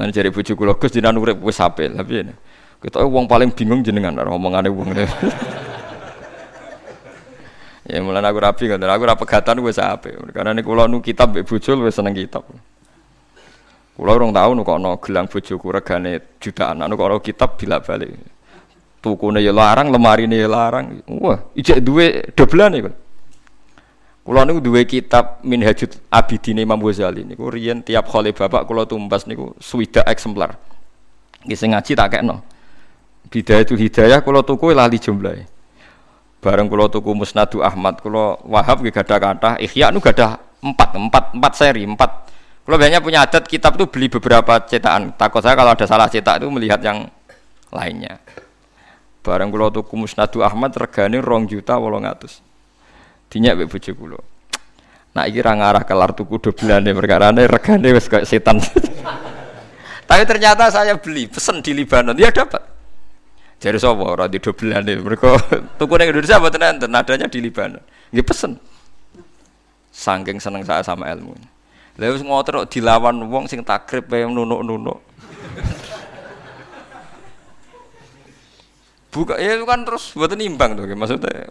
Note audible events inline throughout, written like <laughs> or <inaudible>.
Lan jare bojo kula Gus jenengan urip wis apik. Tapi ini kita wong paling bingung jenengan ngomongane wong. <laughs> ya mulane aku rapi kan aku ora pegatan wis apik. Karena nek kula nu kitab mbek bojo wis seneng kitab. Kula urung tau nu kono gelang bojoku regane jutaan. Kok kitab bila-balik. Tukune ya larang, lemarine ya larang. Wah, ijek duwe doblan iku. Kulo niku duwe kitab Minhajut Abidin Imam Ghazali niku riyen tiap kali bapak kulo tumbas niku swida eksemplar. Nggih sing ngaji tak kekno. Bidayatul Hidayah kulo tuku e lali jumlahe. Bareng kulo tuku Musnadu Ahmad, kulo Wahab nggih gadah kathah, Ihya nu gadah 4, 4, 4 seri, 4. Kulo biasanya punya adat kitab tuh beli beberapa cetakan. Takut saya kalau ada salah cetak itu melihat yang lainnya. Bareng kulo tuku Musnadu Ahmad regane 2 juta 800 dinyak be bojo kula. Nak iki ra ngarah kelar tuku doblane perkarane regane wis kayak setan. <laughs> Tapi ternyata saya beli pesen di Libanon, ya dapat. Jadi sapa ora di doblane. Mergo <laughs> tuku ning Indonesia mboten enten, adanya di Libanon. Nggih pesen. Saking seneng saya sama ilmu. Lha wis dilawan wong sing takrib yang nunuk-nunuk. <laughs> Buka ya itu kan terus buat nimbang tuh maksudnya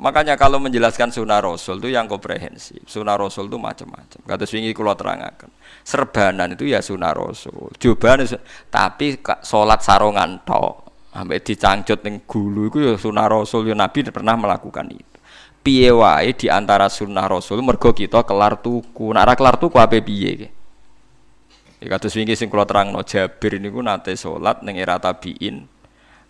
Makanya kalau menjelaskan sunnah Rasul itu yang komprehensif. Sunnah Rasul itu macam-macam. Kata swingi kulo terangkan. Serbanan itu ya sunnah Rasul. Cobaan tapi sholat sarongan to, Sampai dicangcut ning gulu itu ya sunnah Rasul. Ya Nabi pernah melakukan itu. Piye wae di antara sunnah Rasul mergo kita kelar tuku. Nak kelar tuku apa piye Ya kata swingi sing kulo terangno Jabir niku nate sholat ning era tabiin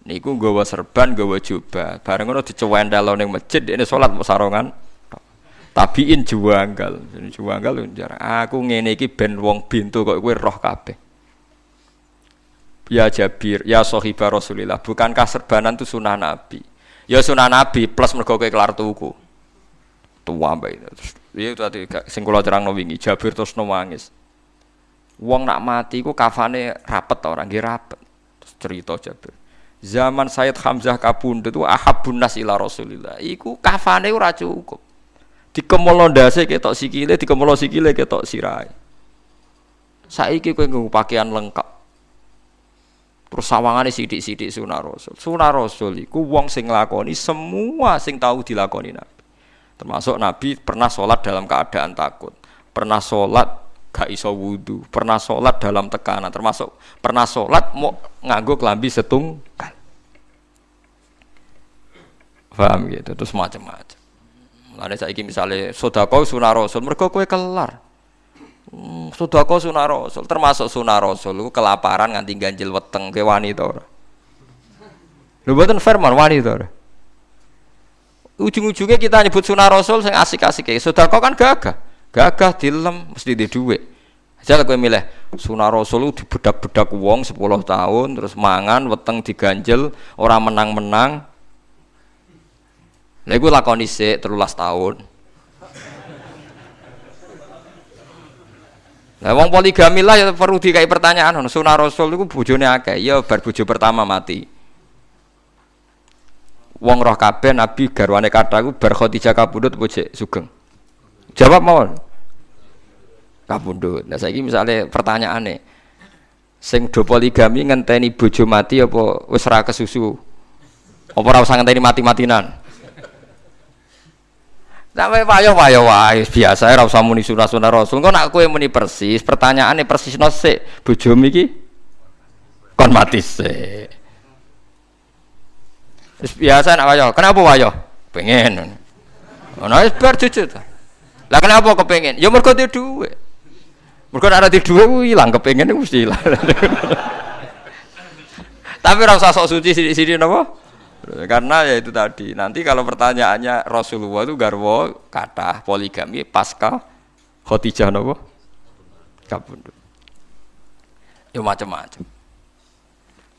niku nggawa serban nggawa jubah. Bareng ngono dicewendel ning masjid ini salat mau sarongan tabiin juanggal. Juanggal aku ngene iki ben wong bintu kok kowe roh kabeh. Ya Jabir ya sahibah Rasulillah bukankah serbanan itu sunnah Nabi? Ya sunnah Nabi plus mergo kowe kelar tuku. Tua mbak itu. Iya tadi sing kula terangno wingi Jabir terus nangis. Wong nak mati ku kafane rapet orang nggih rapet. Terus cerita Jabir zaman Sayyid Hamzah kabundut itu ahabun nas ila Rasulillah. Iku kafane ora cukup. Dikemolo ndase ketok sikile dikemolo sikile ketok sirai. Saiki kowe nggo pakaian lengkap. Terus sawangane sithik-sithik sunah rasul. Sunah rasul iku wong sing nglakoni semua sing tahu dilakoni nabi. Termasuk nabi pernah sholat dalam keadaan takut. Pernah sholat gak iso wudhu pernah sholat dalam tekanan. Termasuk pernah sholat mau nganggo kelambi setunggal paham gitu? Terus macam-macam. Saya ingin misalnya sodako sunah rasul mereka kue kelar. Hmm, sodako sunah rasul termasuk sunah rasul lu kelaparan nganti ganjil weteng ke wanita lu buatan firman wanita ujung-ujungnya kita nyebut sunah rasul yang asik-asik kayak sodako kan gagah gagah dilem mesti di duit aja kowe milih sunah rasul di bedak-bedak wong 10 tahun terus mangan weteng diganjel orang menang-menang Lha iku lakoni sik 13 tahun. Lah wong poligami lah ya perlu dikai pertanyaan ono sunah rasul iku bojone akeh ya bar pertama mati. Wong roh kabeh nabi garwane kata iku bar Khadijah kabudut apa sugeng. Jawab mawon. Kabudut. Nah saiki misale pertanyaane sing do poligami ngenteni bojo mati apa wis ra kesusu? Apa ora usah ngenteni mati-matinan? Sampai payo payo wae biasa ora usah muni sunah-sunah Rasul. Engko nak kowe muni persis, pertanyaane persis no sik bojomu iki kon mati sik. Biasa nak wayo. Kenapa wayo? Pengen. Ono wis bar jujur. Lah kenapa kepengen? Ya mergo duwe dhuwit. Mergo nek ora dhuwit ku ilang kepengen mesti ilang. <laughs> Tapi ora usah sok suci sithik-sithik napa? Karena ya itu tadi. Nanti kalau pertanyaannya Rasulullah itu garwo kata poligami pasca Khadijah nopo kabundut. Ya macam-macam.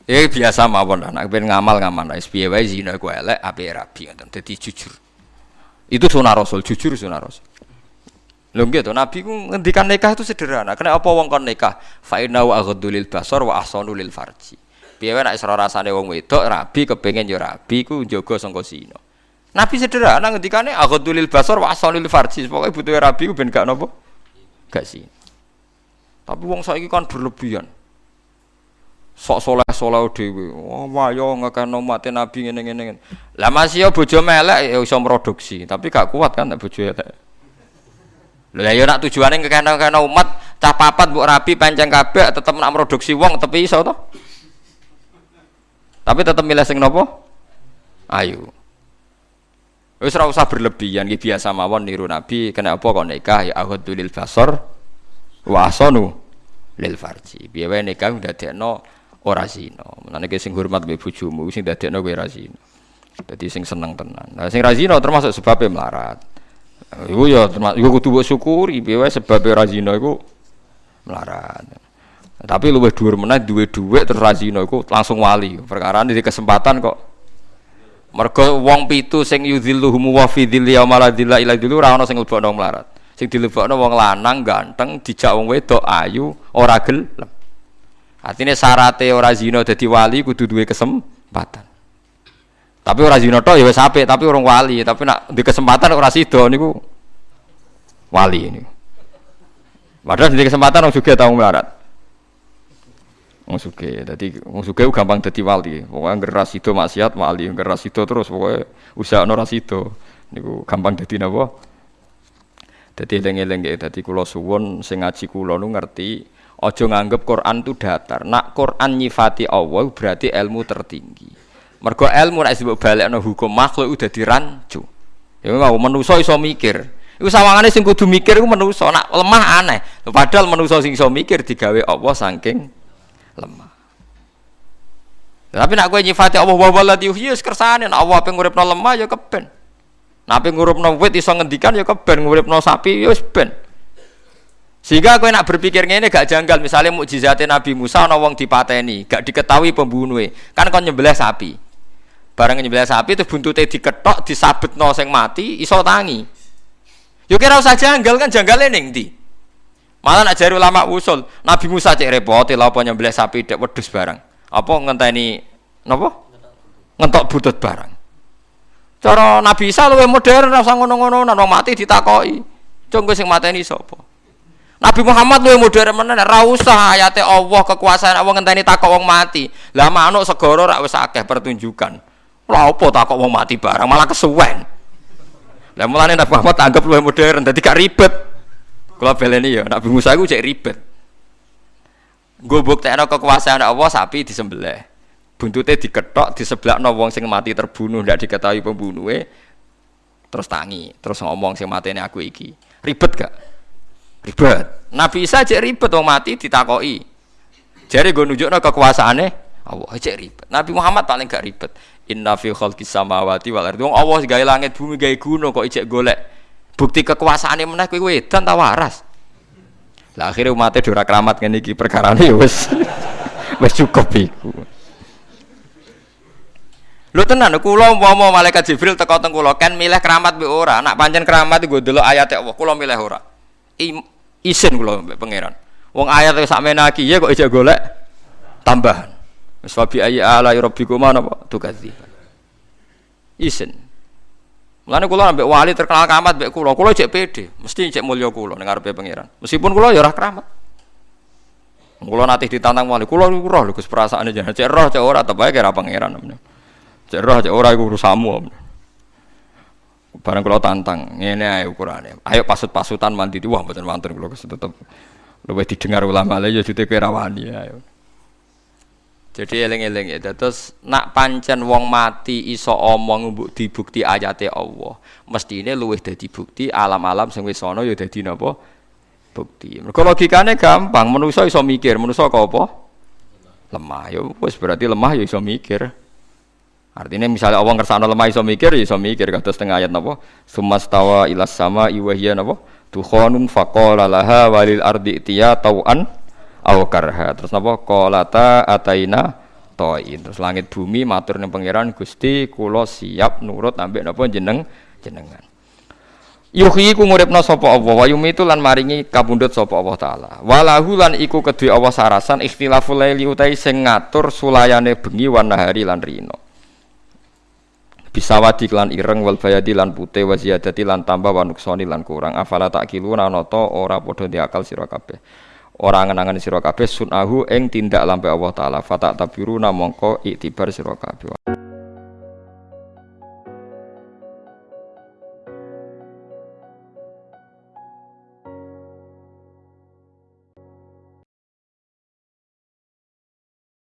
Ya biasa mawon anak ben ngamal ngamal wis piye zina ku elek ape ngoten. Dadi jujur. Itu sunah Rasul, jujur sunah Rasul. Lho gitu, Nabi ku ngendikan nikah itu sederhana. Kenapa apa wong kon nikah? Fa innahu aghaddu lil basar wa ahsanu lil farji. Piye nek isra rasane wong wedok rabi kepengin yo rabi ku njaga sangka zina. Nabi sederhana ngendikane aghadulil basar wa asalil farji. Pokoke butuhe rabi ku ben gak napa? Gak sih. Tapi wong saiki kan berlebihan. Sok soleh soleh dewi. Wah, oh, yo ngekano mati nabi ngene ngene. Lah masih yo bojo melek ya iso produksi, tapi gak kuat kan nek bojo elek. Lah yo nak tujuane ngekano-kano umat, cah papat mbok rapi panjang kabeh tetep nak produksi wong tapi iso to. Tapi tetep milih sing nopo? Ayu. Wis ora usah berlebihan iki biasa mawon niru Nabi, kenapa kok nikah ya ahadul basar wa asanu lil farji. Piye wae nikah ndadekno ora zina. Mulane ki sing hormat mbek bojomu sing dadekno kowe ora zina. Dadi sing seneng tenan. Nah sing ra termasuk sebabnya melarat. Iku ya termasuk iku kudu mbok syukuri piye sebab ora zina iku melarat. Tapi luwih dhuwur meneh duwe dhuwit terus ra zina iku langsung wali. Perkara di kesempatan kok Mergo wong pitu sing yudhilluhum wa fi dhilli yauma la dhilla illa dhillu ora ana sing lebokno melarat. Sing dilebokno wong lanang ganteng, dijak wong wedok ayu, ora gelem. Artinya syaratnya ora zina dadi wali kudu duwe kesempatan. Tapi ora zina tok ya wis tapi orang wali, tapi nak di kesempatan ora sida niku wali ini. Padahal di kesempatan orang juga tahu melarat. Wong suge, dadi wong suge gampang dadi wali. Pokoke ngeras itu maksiat wali, ngeras itu terus pokoke usaha ora sida. Niku gampang dadi napa? Dadi eling-eling dadi kula suwun sing ngaji kula nu ngerti Ojo nganggep Quran itu datar. Nak Quran nyifati Allah berarti ilmu tertinggi. Mergo ilmu nek disebut balekno hukum makhluk udah dirancu. Ya mau manusa iso mikir. Iku sawangane sing kudu mikir iku manusa. Nak lemah aneh. Padahal manusa sing iso mikir digawe Allah saking lemah. Tapi nak kowe nyifati Allah wa waladi yuhyi kersane Allah pengen nguripno lemah ya keben. Nak pengen nguripno wit iso ngendikan ya keben nguripno sapi ya wis ben. Sehingga kowe nak berpikir ngene gak janggal, misalnya mukjizatnya Nabi Musa ana wong dipateni, gak diketahui pembunuhnya. Kan kon nyembelih sapi. Bareng nyembelih sapi itu buntute diketok, disabetno sing mati, iso tangi. Yo kira usah janggal kan janggale ning ndi? Malah nak jari ulama usul, Nabi Musa cek repot lha apa nyembelih sapi dek wedhus barang. Apa ngenteni napa? Ngentok butut barang. Cara Nabi Isa luwih modern rasa ngono-ngono, nang mati ditakoki. Cung sing mateni sapa? Nabi Muhammad lu modern mana? ra usah ayate Allah kekuasaan Allah ngenteni takok wong mati. Lah manuk segoro rak wis akeh pertunjukan. Lha opo takok wong mati barang malah kesuwen. Lah mulane Nabi Muhammad anggap lu modern dadi gak ribet. Kula beleni ya Nabi Musa iku cek ribet. Gue buktekno kekuasaan Allah sapi disembelih. Buntute diketok di sebelah wong sing mati terbunuh ndak diketahui pembunuhnya terus tangi terus ngomong sing matene aku iki ribet gak ribet Nabi Isa aja ribet wong mati ditakoki jadi gue nunjukno kekuasaannya Allah aja ribet. Nabi Muhammad paling gak ribet. Inna fi khalqis samawati wal ardi. Wong Allah gawe langit bumi gawe gunung kok ijek golek. Bukti kekuasaannya meneh kowe wedan ta waras? Lah akhirnya umatnya dora keramat ngene iki perkarane ya wis <laughs> wis cukup iku. Lho tenan kula umpama malaikat Jibril teko teng kula kan milih keramat be ora. Nak pancen keramat gue delok ayat Allah. Kula milih ora. Isin kula mbek pangeran. Wong ayat sak menaki ya kok ijek golek tambahan. Wis wa bi ayyi ala rabbikuma napa tukadzi. Isin. Mulane kula ambek wali terkenal keramat mbek kula, kula cek pede, mesti cek mulya kula ning ngarepe pangeran. Meskipun kula ya ora keramat. Kula nanti ditantang wali, kula roh lho Gus perasaane jangan cek roh cek ora tebake kira pangeran. Cek roh cek ora iku urusanmu. Barang kalau tantang, ini ayo ukurane. Ayo pasut-pasutan mandi di wah mboten wonten kula tetep luwih didengar ulama lha ya jute rawani ayo. Jadi eling-eling ya. Terus nak pancen wong mati iso omong mbok dibukti ayate Allah. Mestine luwih dadi bukti alam-alam sing wis ana ya dadi napa? Bukti. Mergo logikane gampang, manusa iso mikir, manusa kok apa? Lemah. Ya wis berarti lemah ya iso mikir. Artinya misalnya Allah ngersano lemah iso mikir, iso mikir kata setengah ayat napa? Sumastawa ilas sama iwahia napa? Tukhonun faqala laha walil ardi tiya tau'an aw karha. Terus napa? Qalata ataina toin. Terus langit bumi matur ning pangeran Gusti kula siap nurut ambek napa jeneng jenengan. Yuhyi ku nguripna sapa Allah wa yumitu lan maringi kabundut sapa Allah taala. Walahu lan iku kedue Allah sarasan ikhtilaful laili utai sing ngatur sulayane bengi wan nahari lan rino bisawadi lan ireng wal bayadi lan putih wa ziyadati lan tambah wa nuksoni lan kurang afala tak kiluna nata ora padha diakal sira kabeh ora ngenangan sira kabeh sunahu ing tindak lampe Allah taala. Fata tabiru namangka iktibar sira kabeh